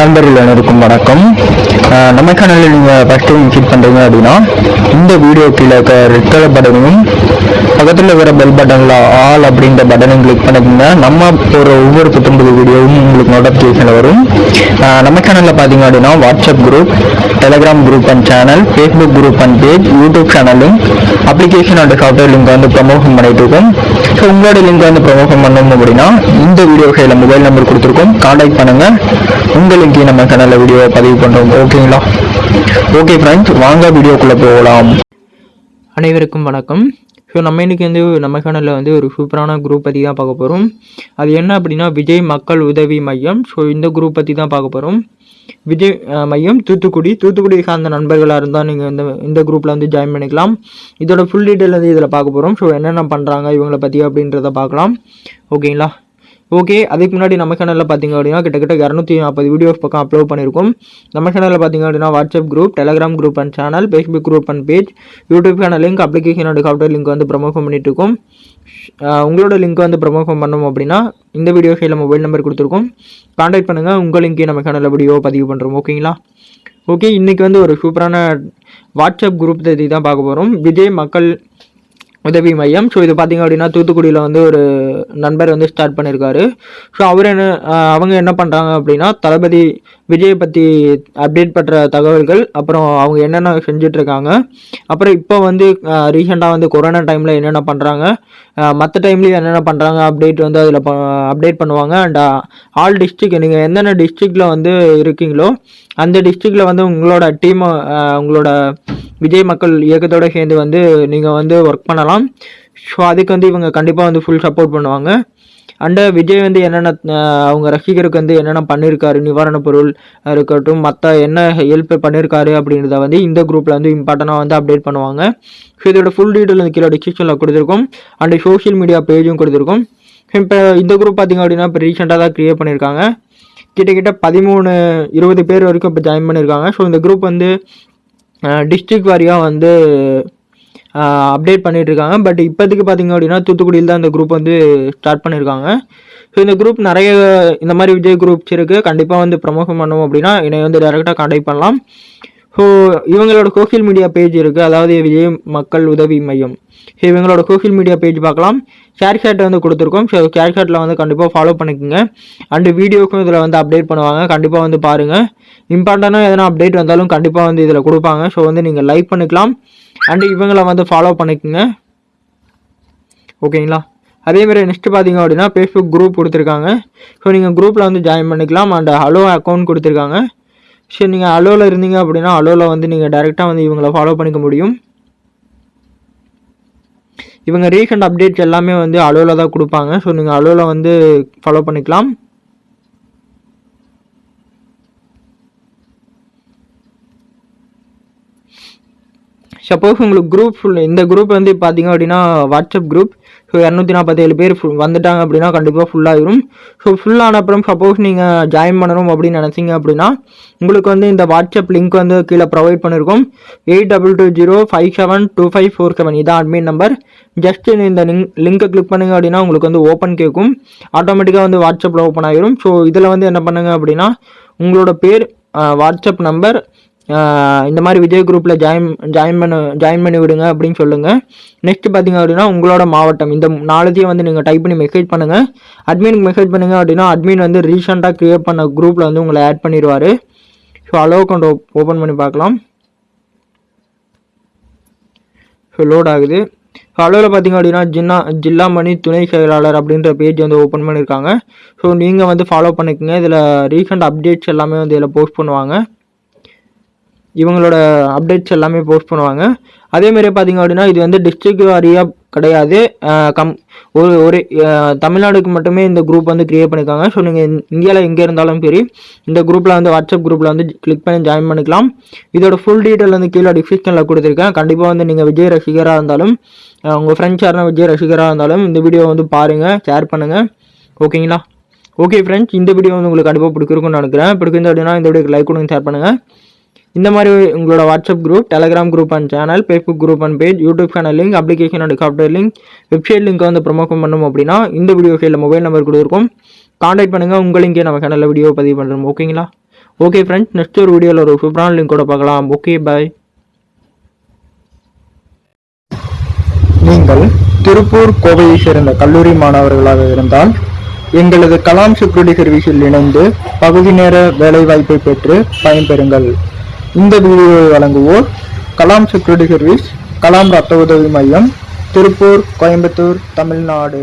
நண்பர்கள் அனைவருக்கும் வணக்கம். நம்ம சேனலில் நீங்கள் ஃபஸ்ட் டைம் விசிட் பண்ணுறீங்க அப்படின்னா இந்த வீடியோ கீழே இருக்க ரெட் கலர் பட்டனையும் பக்கத்தில் இருக்கிற பெல் பட்டனில் ஆல் அப்படின்ற பட்டனையும் கிளிக் பண்ணிக்கோங்க. நம்ம போகிற ஒவ்வொரு புத்தம்புது வீடியோவும் உங்களுக்கு நோட்டிஃபிகேஷன் வரும். நம்ம சேனலில் பார்த்தீங்க அப்படின்னா WhatsApp group Telegram group and channel Facebook group and page YouTube சேனலும் அப்ளிகேஷன் அண்ட் சாஃப்ட்வேர் லிங்க் வந்து ப்ரமோஷன் பண்ணிட்டு இருக்கோம். ஸோ உங்களோட லிங்க் வந்து ப்ரொமோஷன் பண்ணணும் அப்படின்னா இந்த வீடியோ கையில் மொபைல் நம்பர் கொடுத்துருக்கோம். காண்டாக்ட் பண்ணுங்க. உங்கள் லிங்கையும் நம்ம சேனலில் வீடியோ பதிவு பண்ணுறோம் ஓகேங்களா ஓகே ஃப்ரெண்ட்ஸ் வாங்க வீடியோக்குள்ளே போகலாம். அனைவருக்கும் வணக்கம். ஸோ நம்ம இன்னைக்கு வந்து நம்ம சேனலில் வந்து ஒரு சூப்பரான குரூப் பற்றி தான் பார்க்க போகிறோம் அது என்ன அப்படின்னா விஜய் மக்கள் உதவி மையம். ஸோ இந்த குரூப் பற்றி தான் பார்க்க போகிறோம் விஜய் மையம் தூத்துக்குடி. தூத்துக்குடி சார்ந்த நண்பர்களாக இருந்தால் நீங்கள் இந்த இந்த குரூப்பில் வந்து ஜாயின் பண்ணிக்கலாம். இதோட ஃபுல் டீட்டெயில் வந்து இதில் பார்க்க போகிறோம் ஸோ என்னென்ன பண்ணுறாங்க இவங்கள பற்றி அப்படின்றத பார்க்கலாம். ஓகேங்களா ஓகே அதுக்கு முன்னாடி நம்ம சேனலில் பார்த்தீங்க அப்படின்னா கிட்டத்தட்ட இரநூத்தி நாற்பது வீடியோஸ் பக்கம் அப்லோட் பண்ணியிருக்கோம். நம்ம சேனலில் பார்த்தீங்க அப்படின்னா WhatsApp group Telegram group and channel Facebook group and page YouTube channel link application and software link வந்து ப்ரமோஷன் பண்ணிட்டு இருக்கோம் உங்களோட லிங்க் வந்து ப்ரமோஷன் பண்ணோம் அப்படின்னா இந்த வீடியோ சைடில் மொபைல் நம்பர் கொடுத்துருக்கோம். காண்டாக்ட் பண்ணுங்கள் உங்கள் லிங்கே நம்ம சேனலில் வீடியோ பதிவு பண்ணுறோம் ஓகேங்களா ஓகே இன்றைக்கி வந்து ஒரு சூப்பரான வாட்ஸ்அப் குரூப் பற்றி தான் பார்க்க போகிறோம் விஜய் மக்கள் உதவி மையம். ஸோ இது பார்த்தீங்க அப்படின்னா தூத்துக்குடியில் வந்து ஒரு நண்பர் வந்து ஸ்டார்ட் பண்ணியிருக்காரு ஸோ அவர் என்ன அவங்க என்ன பண்ணுறாங்க அப்படின்னா தளபதி விஜயை பற்றி அப்டேட் பண்ணுற தகவல்கள் அப்புறம் அவங்க என்னென்ன செஞ்சிட்ருக்காங்க அப்புறம் இப்போ வந்து ரீசெண்டாக வந்து கொரோனா டைமில் என்னென்ன பண்ணுறாங்க மற்ற டைம்லேயும் என்னென்ன பண்ணுறாங்க அப்டேட் வந்து அதில் அப்டேட் பண்ணுவாங்க. அண்ட் ஆல் டிஸ்ட்ரிக்ட் நீங்கள் எந்தெந்த டிஸ்ட்ரிக்டில் வந்து இருக்கீங்களோ அந்த டிஸ்ட்ரிக்டில் வந்து உங்களோட டீமை உங்களோட விஜய் மக்கள் இயக்கத்தோடு சேர்ந்து வந்து நீங்கள் வந்து ஒர்க் பண்ணலாம். ஸோ அதுக்கு வந்து இவங்க கண்டிப்பாக வந்து ஃபுல் சப்போர்ட் பண்ணுவாங்க. அண்டு விஜய் வந்து என்னென்ன அவங்க ரசிகருக்கு வந்து என்னென்ன பண்ணியிருக்காரு நிவாரணப் பொருள் இருக்கட்டும் மற்ற என்ன ஹெல்ப் பண்ணியிருக்காரு அப்படின்றத வந்து இந்த குரூப்பில் வந்து இம்பார்ட்டனாக வந்து அப்டேட் பண்ணுவாங்க. ஸோ இதோட ஃபுல் டீட்டெயில் வந்து கீழே டிஸ்கிரிப்ஷனில் கொடுத்துருக்கோம். அண்டு சோஷியல் மீடியா பேஜும் கொடுத்துருக்கோம். இப்போ இந்த குரூப் பார்த்தீங்க அப்படின்னா இப்போ ரீசெண்டாக தான் க்ரியேட் பண்ணியிருக்காங்க கிட்டத்தட்ட பதிமூணு இருபது பேர் வரைக்கும் இப்போ ஜாயின் பண்ணியிருக்காங்க ஸோ இந்த குரூப் வந்து டிஸ்ட்ரிக்ட் வாரியாக வந்து அப்டேட் பண்ணிகிட்ருக்காங்க இருக்காங்க பட் இப்போதைக்கு பார்த்தீங்க அப்படின்னா தூத்துக்குடியில் தான் இந்த குரூப் வந்து ஸ்டார்ட் பண்ணியிருக்காங்க ஸோ இந்த குரூப் நிறைய இந்த மாதிரி விஜய் குரூப்ஸ் இருக்குது கண்டிப்பாக வந்து ப்ரமோஷன் பண்ணோம் அப்படின்னா என்னை வந்து டேரெக்டாக காண்டாக்ட் பண்ணலாம். ஸோ இவங்களோட சோஷியல் மீடியா பேஜ் இருக்குது அதாவது விஜய் மக்கள் உதவி மையம். ஸோ இவங்களோட சோஷியல் மீடியா பேஜ் பார்க்கலாம். ஷேர் ஷேட்டை வந்து கொடுத்துருக்கோம். ஸோ ஷேர் ஷேட்டில் வந்து கண்டிப்பாக ஃபாலோ பண்ணிக்கோங்க. அண்டு வீடியோக்கும் இதில் வந்து அப்டேட் பண்ணுவாங்க. கண்டிப்பாக வந்து பாருங்கள் இம்பார்ட்டண்டாக எதனா அப்டேட் வந்தாலும் கண்டிப்பாக வந்து இதில் கொடுப்பாங்க. ஸோ வந்து நீங்கள் லைக் பண்ணிக்கலாம். அண்டு இவங்களை வந்து ஃபாலோ பண்ணிக்கோங்க. ஓகேங்களா அதேமாதிரி நெக்ஸ்ட்டு பார்த்தீங்க அப்படின்னா ஃபேஸ்புக் குரூப் கொடுத்துருக்காங்க. ஸோ நீங்கள் குரூப்பில் வந்து ஜாயின் பண்ணிக்கலாம். அண்ட் ஹலோ அக்கௌண்ட் கொடுத்துருக்காங்க. ஸோ நீங்கள் அலோவில் இருந்தீங்க அப்படின்னா அலோவில் வந்து நீங்கள் டைரெக்டாக வந்து இவங்களை ஃபாலோ பண்ணிக்க முடியும். இவங்க ரீசெண்ட் அப்டேட்ஸ் எல்லாமே வந்து அலோவில் தான் கொடுப்பாங்க. ஸோ நீங்கள் அலோவில் வந்து ஃபாலோ பண்ணிக்கலாம். சப்போஸ் உங்களுக்கு குரூப் ஃபுல் இந்த குரூப் வந்து பார்த்தீங்க அப்படின்னா வாட்ஸ்அப் குரூப் ஸோ இரநூத்தி நாற்பத்தேழு பேர் ஃபுல் வந்துட்டாங்க அப்படின்னா கண்டிப்பாக ஃபுல்லாகிடும் ஸோ ஃபுல்லான அப்புறம் சப்போஸ் நீங்கள் ஜாயின் பண்ணணும் அப்படின்னு நினச்சிங்க அப்படின்னா உங்களுக்கு வந்து இந்த வாட்ஸ்அப் லிங்க் வந்து கீழே ப்ரொவைட் பண்ணியிருக்கோம் eight double two zero five seven two five four seven இதான் அட்மின் நம்பர் ஜஸ்ட் இந்த லிங்க் லிங்கை கிளிக் பண்ணுங்க அப்படின்னா உங்களுக்கு வந்து ஓப்பன் கேட்கும். ஆட்டோமேட்டிக்காக வந்து வாட்ஸ்அப்பில் ஓப்பன் ஆகிரும் ஸோ இதில் வந்து என்ன பண்ணுங்க அப்படின்னா உங்களோட பேர் வாட்ஸ்அப் நம்பர் இந்த மாதிரி விஜய் குரூப்பில் ஜாயின் ஜாயின் பண்ண ஜாயின் பண்ணி விடுங்க அப்படின்னு சொல்லுங்கள் நெக்ஸ்ட் பார்த்தீங்க அப்படின்னா உங்களோட மாவட்டம். இந்த நாலுத்தையும் வந்து நீங்கள் டைப் பண்ணி மெசேஜ் பண்ணுங்கள் அட்மினுக்கு மெசேஜ் பண்ணுங்க அப்படின்னா அட்மின் வந்து ரீசெண்டாக க்ரியேட் பண்ண குரூப்பில் வந்து உங்களை ஆட் பண்ணிடுவார். ஸோ அலோ கொண்டு ஓப்பன் பண்ணி பார்க்கலாம். ஸோ லோட் ஆகுது. ஸோ அலோவில் பார்த்தீங்க அப்படின்னா ஜின்னா ஜில்லா மணி துணை செயலாளர் அப்படின்ற பேஜ் வந்து ஓப்பன் பண்ணியிருக்காங்க ஸோ நீங்கள் வந்து ஃபாலோ பண்ணிக்கோங்க. இதில் ரீசெண்ட் அப்டேட்ஸ் எல்லாமே வந்து இதில் போஸ்ட் பண்ணுவாங்க. இவங்களோட அப்டேட்ஸ் எல்லாமே போஸ்ட் பண்ணுவாங்க. அதேமாரி பார்த்தீங்க அப்படின்னா இது வந்து டிஸ்ட்ரிக்ட் வாரியாக கிடையாது. கம் ஒரு ஒரு தமிழ்நாடுக்கு மட்டுமே இந்த குரூப் வந்து க்ரியேட் பண்ணியிருக்காங்க ஸோ நீங்கள் இந்தியாவில் எங்கே இருந்தாலும் சரி இந்த குரூப்பில் வந்து வாட்ஸ்அப் குரூப்பில் வந்து கிளிக் பண்ணி ஜாயின் பண்ணிக்கலாம். இதோட ஃபுல் டீட்டெயில் வந்து கீழே டிஸ்கிரிப்ஷனில் கொடுத்துருக்கேன். கண்டிப்பாக வந்து நீங்கள் விஜய் ரசிகராக இருந்தாலும் உங்கள் ஃப்ரெண்ட்ஸ் யாருன்னா விஜய் ரசிகராக இருந்தாலும் இந்த வீடியோ வந்து பாருங்கள் ஷேர் பண்ணுங்கள் ஓகேங்களா? ஓகே ஃப்ரெண்ட்ஸ் இந்த வீடியோ வந்து உங்களுக்கு கண்டிப்பாக பிடிச்சிருக்கும்னு நினைக்கிறேன். பிடிக்குது அப்படின்னா இந்த வீடியோக்கு லைக் கொடுங்க ஷேர் பண்ணுங்கள் இந்த மாதிரி உங்களோட WhatsApp group Telegram group and channel Facebook group and page YouTube channel link application and software link website link வந்து ப்ரொமோஷன் பண்ணணும் அப்படின்னா இந்த வீடியோ கையில் மொபைல் நம்பர் கொடுத்துருக்கோம். காண்டாக்ட் பண்ணுங்கள் உங்கள் லிங்கே நம்ம சேனலில் வீடியோ பதிவு பண்ணுறோம் ஓகேங்களா ஓகே ஃப்ரெண்ட்ஸ் நெக்ஸ்ட் ஒரு வீடியோவில் ஒரு சூப்பரான லிங்க் கூட பார்க்கலாம். ஓகே பாய் நீங்கள் திருப்பூர் கோவையை சேர்ந்த கல்லூரி மாணவர்களாக இருந்தால் எங்களது கலாம் செக்யூரிட்டி சர்வீஸில் இணைந்து பகுதி நேர வேலைவாய்ப்பை பெற்று பயன்பெறுங்கள். இந்த வீடியோவை வழங்குவோர் கலாம் செக்யூரிட்டி சர்வீஸ் கலாம் ரத்த உதவி மையம் திருப்பூர் கோயம்புத்தூர் தமிழ்நாடு.